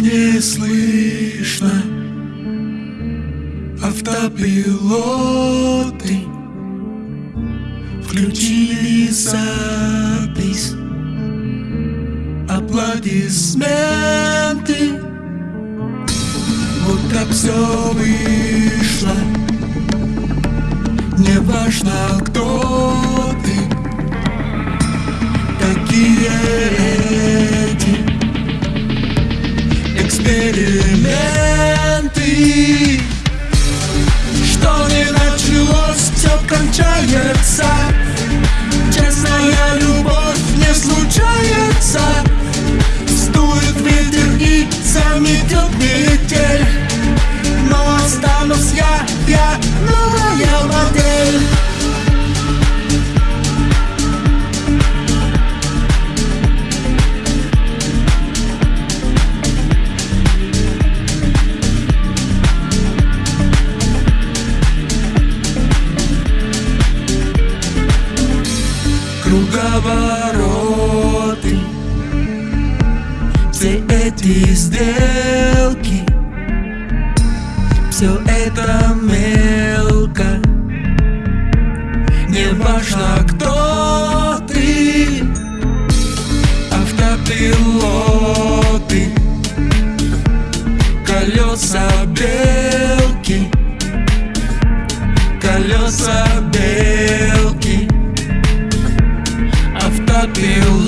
не слышно. Автопилоты Включили запись. Аплодисменты. Вот так все вышло. Не важно кто Эксперименты. Что не началось, все кончается. Честная любовь не случается. Стует ветер и заметет метель. Но останусь я, я новая Круговороты. Все эти сделки Все это мелко. Не важно, кто ты Автопилоты Колеса белки Колеса feel